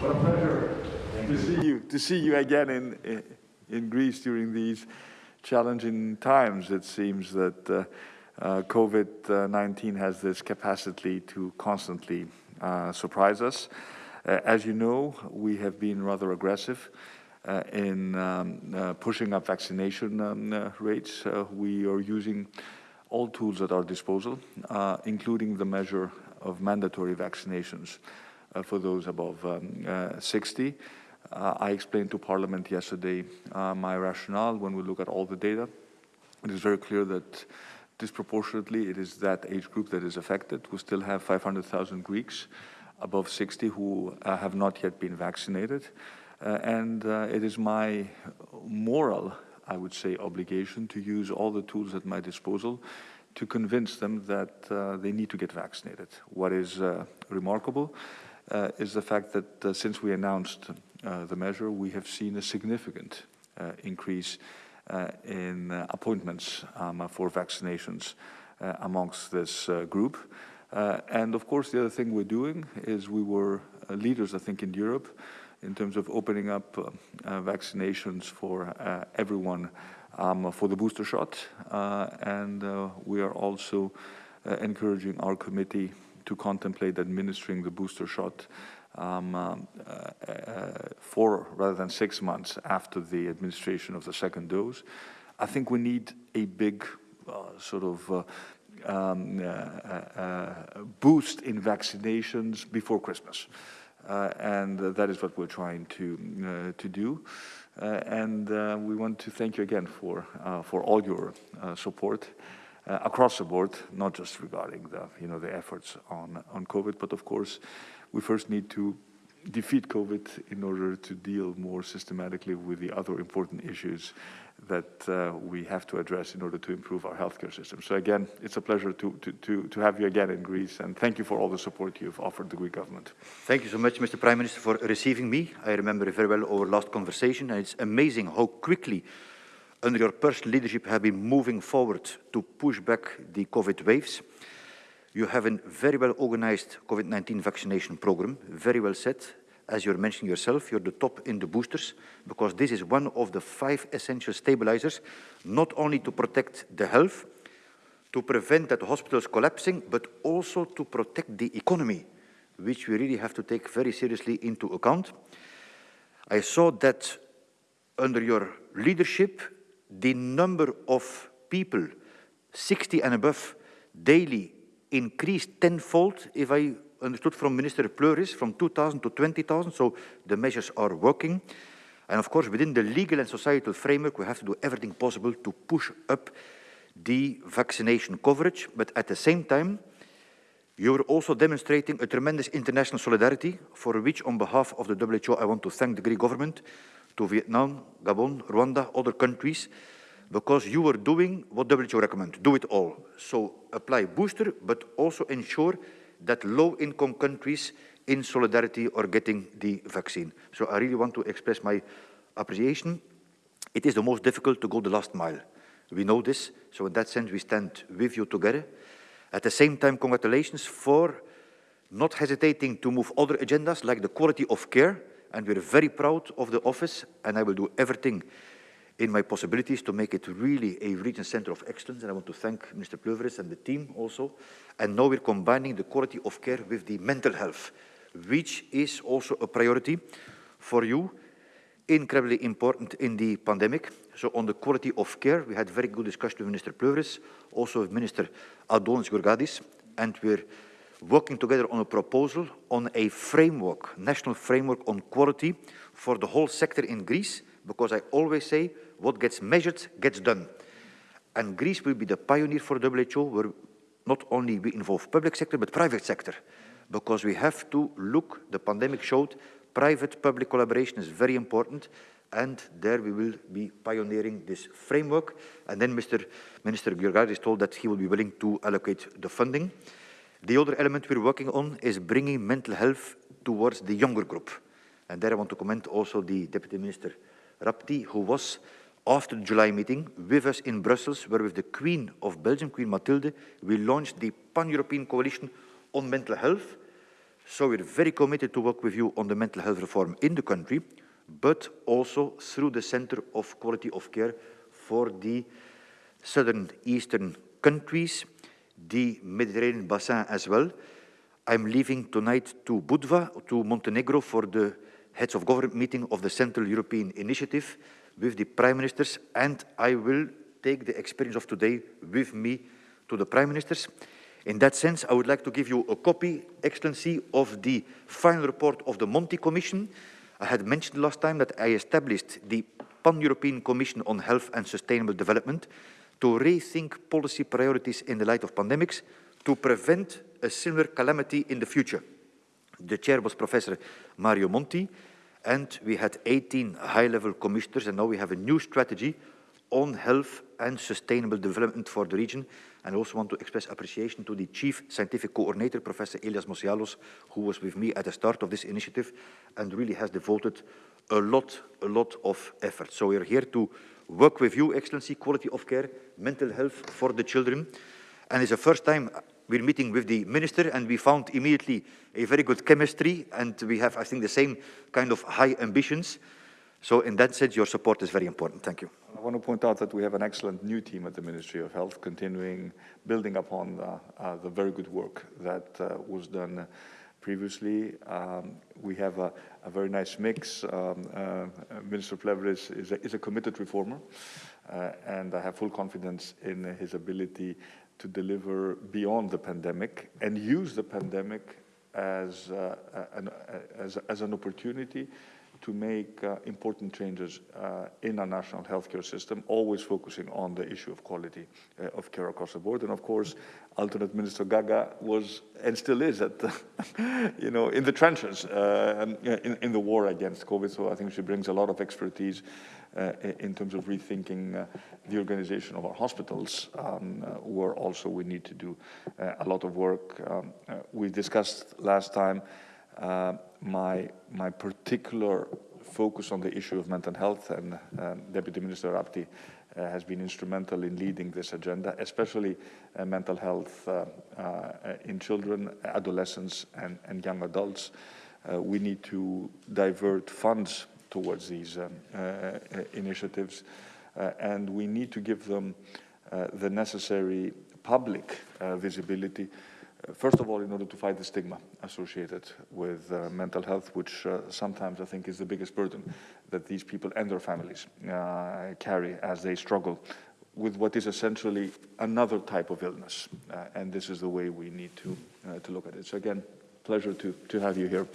What a pleasure to see you, to see you again in, in, Greece during these challenging times. It seems that uh, uh, COVID-19 has this capacity to constantly uh, surprise us. Uh, as you know, we have been rather aggressive uh, in um, uh, pushing up vaccination um, rates. we are using all tools at our disposal, including the measure of mandatory vaccinations for those above um, 60. Uh, I explained to Parliament yesterday uh, my rationale when we look at all the data. It is very clear that disproportionately it is that age group that is affected. We still have 500,000 Greeks above 60 who uh, have not yet been vaccinated. Uh, and uh, it is my moral, I would say, obligation to use all the tools at my disposal to convince them that uh, they need to get vaccinated. What is remarkable Uh, is the fact that uh, since we announced uh, the measure, we have seen a significant uh, increase uh, in uh, appointments um, for vaccinations amongst this group. and of course, the other thing we're doing is we were leaders, I think, in Europe in terms of opening up vaccinations for everyone um, for the booster shot. and we are also encouraging our committee to contemplate administering the booster shot um, um, uh, uh, four rather than six months after the administration of the second dose. I think we need a big uh, sort of um, boost in vaccinations before Christmas. Uh, and uh, that is what we're trying to uh, to do. and we want to thank you again for for all your support across the board, not just regarding the you know the efforts on on COVID, but of course we first need to defeat COVID in order to deal more systematically with the other important issues that uh, we have to address in order to improve our healthcare system. So again, it's a pleasure to, to, to, to have you again in Greece and thank you for all the support you've offered the Greek government. Thank you so much, Mr. Prime Minister, for receiving me. I remember very well our last conversation and it's amazing how quickly under your personal leadership have been moving forward to push back the COVID waves. You have a very well organized COVID-19 vaccination program, very well set. As you're mentioning yourself, you're the top in the boosters, because this is one of the five essential stabilizers, not only to protect the health, to prevent that hospitals collapsing, but also to protect the economy, which we really have to take very seriously into account. I saw that under your leadership, the number of people 60 and above daily increased tenfold, if I understood from Minister Plevris, from 2,000 to 20,000, so the measures are working. And of course, within the legal and societal framework, we have to do everything possible to push up the vaccination coverage, but at the same time, you are also demonstrating a tremendous international solidarity, for which, on behalf of the WHO, I want to thank the Greek government, to Vietnam, Gabon, Rwanda, other countries, because you are doing what WHO recommend, do it all. So apply booster, but also ensure that low-income countries in solidarity are getting the vaccine. So I really want to express my appreciation. It is the most difficult to go the last mile. We know this, so in that sense we stand with you together. At the same time, congratulations for not hesitating to move other agendas like the quality of care, and we're very proud of the office, and I will do everything in my possibilities to make it really a region center of excellence. And I want to thank Mr. Plevris and the team also. And now we're combining the quality of care with the mental health, which is also a priority for you, incredibly important in the pandemic. So on the quality of care, we had very good discussion with Minister Plevris, also with Minister Adonis Georgiadis, and we're working together on a proposal on a framework, national framework on quality for the whole sector in Greece, because I always say what gets measured gets done. And Greece will be the pioneer for WHO, where not only we involve public sector, but private sector, because we have to look, the pandemic showed, private-public collaboration is very important, and there we will be pioneering this framework. And then Mr. Minister Georgiadis told that he will be willing to allocate the funding. The other element we're working on is bringing mental health towards the younger group. And there I want to comment also the Deputy Minister Rapti, who was after the July meeting with us in Brussels, where with the Queen of Belgium, Queen Mathilde, we launched the Pan-European Coalition on Mental Health. So we're very committed to work with you on the mental health reform in the country, but also through the Centre of Quality of Care for the southern eastern countries, the Mediterranean Basin as well. I'm leaving tonight to Budva, to Montenegro, for the heads of government meeting of the Central European Initiative with the prime ministers, and I will take the experience of today with me to the prime ministers. In that sense, I would like to give you a copy, Excellency, of the final report of the Monti Commission. I had mentioned last time that I established the Pan-European Commission on Health and Sustainable Development to rethink policy priorities in the light of pandemics to prevent a similar calamity in the future. The chair was Professor Mario Monti, and we had 18 high-level commissioners, and now we have a new strategy on health and sustainable development for the region. And I also want to express appreciation to the Chief Scientific Coordinator, Professor Elias Mossialos, who was with me at the start of this initiative and really has devoted a lot, a lot of effort. So we are here to work with you, Excellency, quality of care, mental health for the children. And it's the first time we're meeting with the minister and we found immediately a very good chemistry and we have, I think, the same kind of high ambitions. So in that sense, your support is very important. Thank you. I want to point out that we have an excellent new team at the Ministry of Health, continuing building upon uh, uh, the very good work that uh, was done previously. Um, we have a, a, very nice mix. Um, uh, Minister Plevris, is, a, committed reformer, and I have full confidence in his ability to deliver beyond the pandemic and use the pandemic as, uh, an, as, as an opportunity to make uh, important changes uh, in our national healthcare system, always focusing on the issue of quality uh, of care across the board. And of course, alternate Minister Gaga was and still is at, the, you know, in the trenches uh, in, in, the war against COVID. So I think she brings a lot of expertise uh, in terms of rethinking uh, the organization of our hospitals, um, where also we need to do a lot of work. Um, we discussed last time uh, my, my particular focus on the issue of mental health and um, Deputy Minister Rapti uh, has been instrumental in leading this agenda, especially uh, mental health uh, uh in children, adolescents and, and young adults. Uh, we need to divert funds towards these um, initiatives and we need to give them the necessary public visibility First of all, in order to fight the stigma associated with uh, mental health, which uh, sometimes I think is the biggest burden that these people and their families uh, carry as they struggle with what is essentially another type of illness. Uh, and this is the way we need to, uh, to look at it. So again, pleasure to, to have you here.